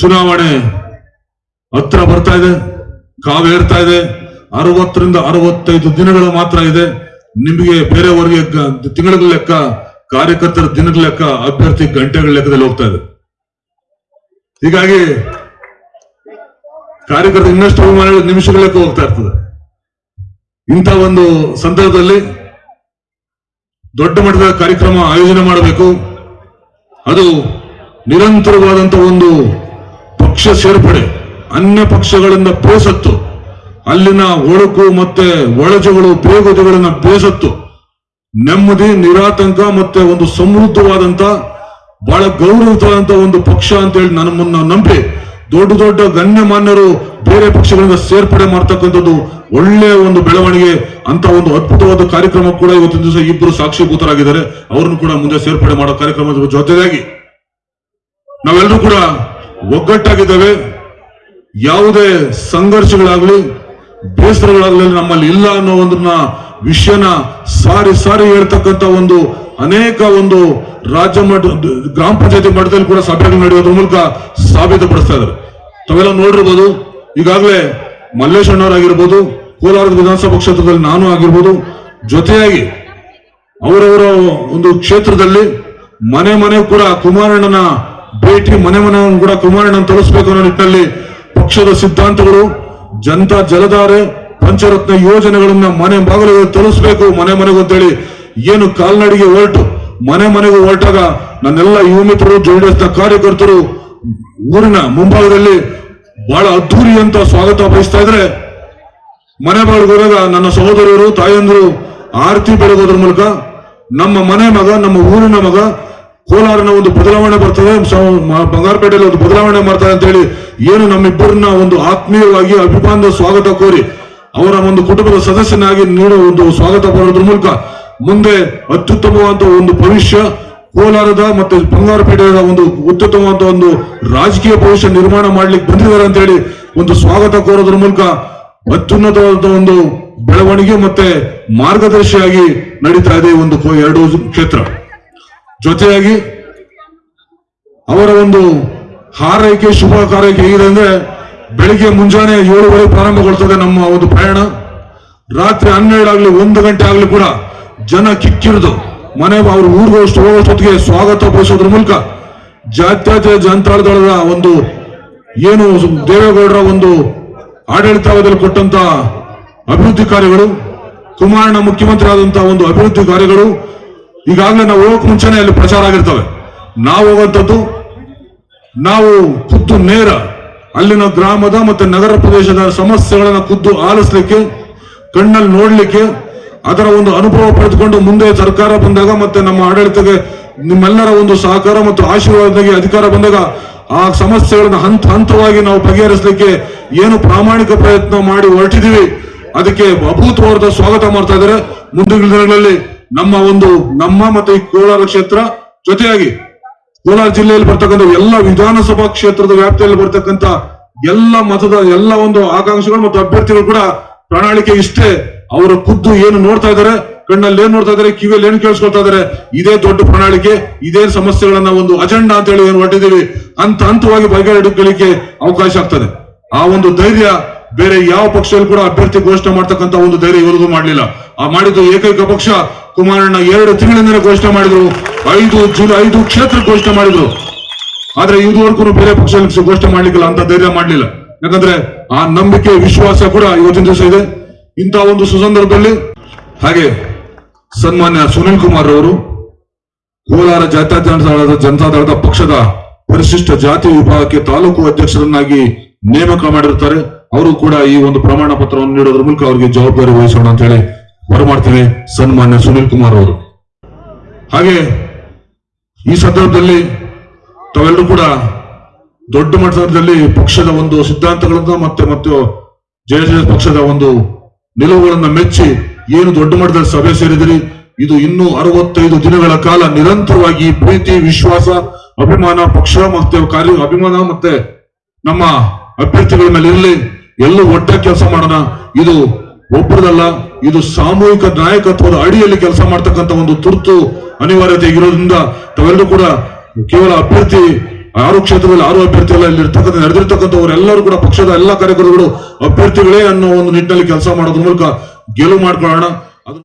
ಚುನಾವಣೆ ಹತ್ರ ಬರ್ತಾ ಇದೆ ಕಾವೇರ್ತಾ ಇದೆ, ಅರವತ್ತರಿಂದ ಅರವತ್ತೈದು ದಿನಗಳು ಮಾತ್ರ ಇದೆ. ನಿಮಗೆ ಬೇರೆಯವರಿಗೆ ತಿಂಗಳ ಲೆಕ್ಕ, ಕಾರ್ಯಕರ್ತರ ದಿನಗಳ ಲೆಕ್ಕ, ಅಭ್ಯರ್ಥಿ ಗಂಟೆಗಳ ಲೆಕ್ಕದಲ್ಲಿ ಹೋಗ್ತಾ ಇದೆ. ಹೀಗಾಗಿ ಕಾರ್ಯಕರ್ತ ಇನ್ನಷ್ಟು ಅಭಿಮಾನಿಗಳು ನಿಮಿಷಗಳ ಲೆಕ್ಕ ಹೋಗ್ತಾ ಇರ್ತದೆ. ಇಂಥ ಒಂದು ಸಂದರ್ಭದಲ್ಲಿ ದೊಡ್ಡ ಮಟ್ಟದ ಕಾರ್ಯಕ್ರಮ ಆಯೋಜನೆ ಮಾಡಬೇಕು. ಅದು ನಿರಂತರವಾದಂತಹ ಒಂದು ಪಕ್ಷ ಸೇರ್ಪಡೆ, ಅನ್ಯ ಪಕ್ಷಗಳಿಂದ ಬೇಸತ್ತು, ಅಲ್ಲಿನ ಒಳಕು ಮತ್ತೆ ಒಳಜುಗಳು ಬೇಗುದಿಗಳನ್ನ ಬೇಸತ್ತು, ನೆಮ್ಮದಿ, ನಿರಾತಂಕ ಮತ್ತೆ ಒಂದು ಸಮೃದ್ಧವಾದಂತ, ಬಹಳ ಗೌರವಿತವಾದಂತ ಒಂದು ಪಕ್ಷ ಅಂತ ಹೇಳಿ ನಮ್ಮನ್ನ ನಂಬಿ, ದೊಡ್ಡ ದೊಡ್ಡ ಗಣ್ಯಮಾನ್ಯರು ಬೇರೆ ಪಕ್ಷಗಳಿಂದ ಸೇರ್ಪಡೆ ಮಾಡ್ತಕ್ಕಂಥದ್ದು ಒಳ್ಳೆಯ ಒಂದು ಬೆಳವಣಿಗೆ, ಅಂತ ಒಂದು ಅದ್ಭುತವಾದ ಕಾರ್ಯಕ್ರಮ ಕೂಡ ಇವತ್ತಿನ ದಿವಸ ಇಬ್ಬರು ಸಾಕ್ಷಿಭೂತರಾಗಿದ್ದಾರೆ. ಅವ್ರನ್ನು ಕೂಡ ಮುಂದೆ ಸೇರ್ಪಡೆ ಮಾಡೋ ಕಾರ್ಯಕ್ರಮದ ಜೊತೆಗಾಗಿ ನಾವೆಲ್ಲರೂ ಕೂಡ ಒಗ್ಗಟ್ಟಾಗಿದ್ದೇವೆ. ಯಾವುದೇ ಸಂಘರ್ಷಗಳಾಗಲಿ, ಬೇಸರಗಳಾಗಲಿ ನಮ್ಮಲ್ಲಿ ಇಲ್ಲ ಅನ್ನೋ ಒಂದನ್ನ ವಿಷಯನ ಸಾರಿ ಸಾರಿ ಹೇಳ್ತಕ್ಕಂತ ಒಂದು ಅನೇಕ ಒಂದು ರಾಜ್ಯ ಮಟ್ಟ, ಗ್ರಾಮ ಪಂಚಾಯತಿ ಮಟ್ಟದಲ್ಲಿ ಕೂಡ ಸಭೆಗಳು ನಡೆಯೋದ್ರ ಮೂಲಕ ಸಾಬೀತುಪಡಿಸ್ತಾ ಇದ್ದಾರೆ. ತಾವೆಲ್ಲ ನೋಡಿರ್ಬೋದು, ಈಗಾಗಲೇ ಮಲ್ಲೇಶಣ್ಣವರಾಗಿರ್ಬೋದು, ಕೋಲಾರದ ವಿಧಾನಸಭಾ ಕ್ಷೇತ್ರದಲ್ಲಿ ನಾನು ಆಗಿರ್ಬೋದು, ಜೊತೆಯಾಗಿ ಅವರವರ ಒಂದು ಕ್ಷೇತ್ರದಲ್ಲಿ ಮನೆ ಮನೆ ಕೂಡ ಕುಮಾರಣ್ಣನ ಭೇಟಿ ಮನೆ ಮನೆ ಕೂಡ ಕುಮಾರಣ್ಣನ ತೋರಿಸಬೇಕು ಅನ್ನೋ ನಿಟ್ಟಿನಲ್ಲಿ ಪಕ್ಷದ ಸಿದ್ಧಾಂತಗಳು, ಜನತಾ ಜಲಧಾರೆ, ಪಂಚರತ್ನ ಯೋಜನೆಗಳನ್ನ ಮನೆ ಬಾಗಿಲಿಗೆ ತೋರಿಸ್ಬೇಕು, ಮನೆ ಮನೆಗೂ ಅಂತೇಳಿ ಏನು ಕಾಲ್ನಡಿಗೆ ಹೊರಟು, ಮನೆ ಮನೆಗೂ ಹೊರಟಾಗ ನನ್ನೆಲ್ಲ ಯುವ ಮಿತ್ರರು ಜೆಡಿಎಸ್ನ ಕಾರ್ಯಕರ್ತರು ಊರಿನ ಮುಂಭಾಗದಲ್ಲಿ ಬಹಳ ಅದ್ದೂರಿ ಅಂತ ಸ್ವಾಗತ ಬಯಸ್ತಾ ಇದ್ರೆ, ಮನೆ ಬಾಗಿಲಿಗೆ ಹೋದಾಗ ನನ್ನ ಸಹೋದರರು ತಾಯಂದಿರು ಆರತಿ ಬೆಳಗೋದ್ರ ಮೂಲಕ ನಮ್ಮ ಮನೆ ಮಗ, ನಮ್ಮ ಊರಿನ ಮಗ ಕೋಲಾರನ ಒಂದು ಬದಲಾವಣೆ ಬರ್ತದೆ. ಬಂಗಾರಪೇಟೆಯಲ್ಲಿ ಒಂದು ಬದಲಾವಣೆ ಮಾಡ್ತಾರೆ ಅಂತ ಹೇಳಿ ಏನು ನಮ್ಮಿಬ್ಬರನ್ನ ಒಂದು ಆತ್ಮೀಯವಾಗಿ ಅಭಿಮಾನದ ಸ್ವಾಗತ ಕೋರಿ ಅವರ ಒಂದು ಕುಟುಂಬದ ಸದಸ್ಯನಾಗಿ ನೀಡುವ ಒಂದು ಸ್ವಾಗತ ಬರೋದ್ರ ಮೂಲಕ ಮುಂದೆ ಅತ್ಯುತ್ತಮವಾದ ಒಂದು ಭವಿಷ್ಯ ಕೋಲಾರದ ಮತ್ತೆ ಬಂಗಾರಪೇಟೆಯ ಒಂದು ಅತ್ಯುತ್ತಮವಾದ ಒಂದು ರಾಜಕೀಯ ಭವಿಷ್ಯ ನಿರ್ಮಾಣ ಮಾಡ್ಲಿಕ್ಕೆ ಬಂದಿದ್ದಾರೆ ಅಂತ ಹೇಳಿ ಒಂದು ಸ್ವಾಗತ ಕೋರೋದ್ರ ಮೂಲಕ ಅತ್ಯುನ್ನತವಾದ ಒಂದು ಬೆಳವಣಿಗೆ ಮತ್ತೆ ಮಾರ್ಗದರ್ಶಿಯಾಗಿ ನಡೀತಾ ಇದೆ ಒಂದು ಎರಡು ಕ್ಷೇತ್ರ. ಜೊತೆಯಾಗಿ ಅವರ ಒಂದು ಹಾರೈಕೆ, ಶುಭ ಕಾರ್ಯಕ್ಕೆ ಹೇಗಿದೆ ಅಂದ್ರೆ ಬೆಳಿಗ್ಗೆ ಮುಂಜಾನೆ ಏಳುವರೆ ಪ್ರಾರಂಭಗೊಳ್ತದೆ ನಮ್ಮ ಒಂದು ಪ್ರಯಾಣ. ರಾತ್ರಿ ಹನ್ನೆರಡಾಗ್ಲಿ ಒಂದು ಗಂಟೆ ಆಗ್ಲಿ ಕೂಡ ಜನ ಕಿಕ್ಕಿರಿದು ಮನೆ ಅವ್ರ ಊರಿಗೆ ಹೋಗೋಷ್ಟು ಹೋಗೋಷ್ಟೊತ್ತಿಗೆ ಸ್ವಾಗತ ಬಯಸೋದ್ರ ಮೂಲಕ ಜಾತ್ಯಾತ ಜನತಾ ಒಂದು ಏನು ದೇವೇಗೌಡರ ಒಂದು ಆಡಳಿತಾವಧಿಯಲ್ಲಿ ಕೊಟ್ಟಂತ ಅಭಿವೃದ್ಧಿ ಕಾರ್ಯಗಳು, ಕುಮಾರಣ್ಣ ಮುಖ್ಯಮಂತ್ರಿ ಆದಂತಹ ಒಂದು ಅಭಿವೃದ್ಧಿ ಕಾರ್ಯಗಳು ಈಗಾಗಲೇ ನಾವು ಹೋಗಕ್ ಮುಂಚೆನೆ ಅಲ್ಲಿ ಪ್ರಚಾರ ಆಗಿರ್ತವೆ. ನಾವು ಹೋಗುವಂಥದ್ದು ನಾವು ಖುದ್ದು ನೇರ ಅಲ್ಲಿನ ಗ್ರಾಮದ ಮತ್ತೆ ನಗರ ಪ್ರದೇಶದ ಸಮಸ್ಯೆಗಳನ್ನ ಖುದ್ದು ಆಲಿಸ್ಲಿಕ್ಕೆ, ಕಣ್ಣಲ್ಲಿ ನೋಡ್ಲಿಕ್ಕೆ, ಅದರ ಒಂದು ಅನುಭವ ಪಡೆದುಕೊಂಡು ಮುಂದೆ ಸರ್ಕಾರ ಬಂದಾಗ ಮತ್ತೆ ನಮ್ಮ ಆಡಳಿತಕ್ಕೆ ನಿಮ್ಮೆಲ್ಲರ ಒಂದು ಸಹಕಾರ ಮತ್ತು ಆಶೀರ್ವಾದದಾಗಿ ಅಧಿಕಾರ ಬಂದಾಗ ಆ ಸಮಸ್ಯೆಗಳನ್ನು ಹಂತ ಹಂತವಾಗಿ ನಾವು ಬಗೆಹರಿಸಲಿಕ್ಕೆ ಏನು ಪ್ರಾಮಾಣಿಕ ಪ್ರಯತ್ನ ಮಾಡಿ ಹೊರಟಿದೀವಿ ಅದಕ್ಕೆ ಅಭೂತವಾದ ಸ್ವಾಗತ ಮಾಡ್ತಾ ಇದ್ದಾರೆ. ಮುಂದಿನ ದಿನಗಳಲ್ಲಿ ನಮ್ಮ ಒಂದು, ನಮ್ಮ ಮತ್ತೆ ಕೋಲಾರ ಕ್ಷೇತ್ರ ಜೊತೆಯಾಗಿ ಕೋಲಾರ ಜಿಲ್ಲೆಯಲ್ಲಿ ಬರ್ತಕ್ಕಂಥ ಎಲ್ಲ ವಿಧಾನಸಭಾ ಕ್ಷೇತ್ರದ ವ್ಯಾಪ್ತಿಯಲ್ಲಿ ಬರ್ತಕ್ಕಂಥ ಎಲ್ಲ ಮತದ, ಎಲ್ಲ ಒಂದು ಆಕಾಂಕ್ಷೆಗಳು ಮತ್ತು ಅಭ್ಯರ್ಥಿಗಳು ಕೂಡ ಪ್ರಣಾಳಿಕೆ ಇಷ್ಟೇ. ಅವರ ಖುದ್ದು ಏನು ನೋಡ್ತಾ ಇದ್ದಾರೆ, ಕಣ್ಣಲ್ಲಿ ಏನ್ ನೋಡ್ತಾ ಇದ್ದಾರೆ, ಕಿವಿಯಲ್ಲಿ ಏನ್ ಕೇಳಿಸ್ಕೊಳ್ತಾ ಇದ್ದಾರೆ, ಇದೇ ದೊಡ್ಡ ಪ್ರಣಾಳಿಕೆ, ಇದೇ ಸಮಸ್ಯೆಗಳನ್ನ ಒಂದು ಅಜೆಂಡಾ ಅಂತ ಹೇಳಿ ಏನು ಹೊಟ್ಟಿದ್ದೀವಿ ಹಂತ ಹಂತವಾಗಿ ಬಗೆಹರಿಡಿಕೊಳ್ಳಿಕ್ಕೆ ಅವಕಾಶ ಆಗ್ತದೆ. ಆ ಒಂದು ಧೈರ್ಯ ಬೇರೆ ಯಾವ ಪಕ್ಷದಲ್ಲಿ ಕೂಡ ಅಭ್ಯರ್ಥಿ ಘೋಷಣೆ ಮಾಡ್ತಕ್ಕಂಥ ಒಂದು ಧೈರ್ಯ ಇವರಿಗೂ ಮಾಡಲಿಲ್ಲ. ಮಾಡಿದ್ದು ಏಕೈಕ ಪಕ್ಷ ಕುಮಾರಣ್ಣ ಎರಡು ತಿಂಗಳಿಂದ ಘೋಷಣೆ ಮಾಡಿದ್ರು. ಐದು ಜೂನ್ ಐದು ಕ್ಷೇತ್ರ ಘೋಷಣೆ ಮಾಡಿದ್ರು. ಆದ್ರೆ ಇದುವರೆಗೂ ಬೇರೆ ಪಕ್ಷ ಘೋಷಣೆ ಮಾಡ್ಲಿಕ್ಕಿಲ್ಲ, ಅಂತ ಧೈರ್ಯ ಮಾಡ್ಲಿಲ್ಲ. ಯಾಕಂದ್ರೆ ಆ ನಂಬಿಕೆ, ವಿಶ್ವಾಸ ಕೂಡ ಇವತ್ತಿನ ದಿವಸ ಇದೆ. ಇಂತಹ ಒಂದು ಸುಸಂದರ್ಭದಲ್ಲಿ ಹಾಗೆ ಸನ್ಮಾನ್ಯ ಸುನಿಲ್ ಕುಮಾರ್ ಅವರು ಕೋಲಾರ ಜಾತ್ಯತೀತ ಜನತಾದಳದ ಪಕ್ಷದ ಪರಿಶಿಷ್ಟ ಜಾತಿ ವಿಭಾಗಕ್ಕೆ ತಾಲೂಕು ಅಧ್ಯಕ್ಷರನ್ನಾಗಿ ನೇಮಕ ಮಾಡಿರುತ್ತಾರೆ. ಅವರು ಕೂಡ ಈ ಒಂದು ಪ್ರಮಾಣ ಪತ್ರವನ್ನು ನೀಡೋದ್ರ ಮೂಲಕ ಅವರಿಗೆ ಜವಾಬ್ದಾರಿ ವಹಿಸೋಣ ಅಂತ ಹೇಳಿ ಬರಮಾಡ್ತೀನಿ ಸನ್ಮಾನ್ಯ ಸುನೀಲ್ ಕುಮಾರ್ ಅವರು. ಹಾಗೆ ಈ ಸಂದರ್ಭದಲ್ಲಿ ತಾವೆಲ್ಲರೂ ಕೂಡ ದೊಡ್ಡ ಮಟ್ಟದಲ್ಲಿ ಪಕ್ಷದ ಒಂದು ಸಿದ್ಧಾಂತಗಳನ್ನ ಮತ್ತೆ ಮತ್ತು ಜೆಡಿಎಸ್ ಪಕ್ಷದ ಒಂದು ನಿಲುವುಗಳನ್ನ ಮೆಚ್ಚಿ ಏನು ದೊಡ್ಡ ಮಟ್ಟದಲ್ಲಿ ಸಭೆ ಸೇರಿದಿರಿ, ಇದು ಇನ್ನೂ ಅರವತ್ತೈದು ದಿನಗಳ ಕಾಲ ನಿರಂತರವಾಗಿ ಪ್ರೀತಿ, ವಿಶ್ವಾಸ, ಅಭಿಮಾನ, ಪಕ್ಷ ಮತ್ತೆ ಕಾರ್ಯ, ಅಭಿಮಾನ ಮತ್ತೆ ನಮ್ಮ ಅಭ್ಯರ್ಥಿಗಳ ಮೇಲೆ ಇರಲಿ, ಎಲ್ಲೂ ಒಟ್ಟ ಕೆಲಸ ಮಾಡೋಣ, ಇದು ಒಬ್ಬರದಲ್ಲ ಇದು ಸಾಮೂಹಿಕ ನಾಯಕತ್ವದ ಅಡಿಯಲ್ಲಿ ಕೆಲಸ ಮಾಡ್ತಕ್ಕಂಥ ಒಂದು ತುರ್ತು ಅನಿವಾರ್ಯತೆ ಇರೋದ್ರಿಂದ ತಾವೆಲ್ಲರೂ ಕೂಡ ಕೇವಲ ಅಭ್ಯರ್ಥಿ, ಆರು ಕ್ಷೇತ್ರದಲ್ಲಿ ಆರು ಇಲ್ಲಿ ಇರ್ತಕ್ಕಂಥ, ನಡೆದಿರ್ತಕ್ಕಂಥವರೆಲ್ಲರೂ ಕೂಡ ಪಕ್ಷದ ಎಲ್ಲ ಕಾರ್ಯಕರ್ತರುಗಳು ಅಭ್ಯರ್ಥಿಗಳೇ ಅನ್ನೋ ಒಂದು ನಿಟ್ಟಿನಲ್ಲಿ ಕೆಲಸ ಮಾಡೋದ್ರ ಮೂಲಕ ಗೆಲುವು ಮಾಡ್ಕೊಳ್ಳೋಣ.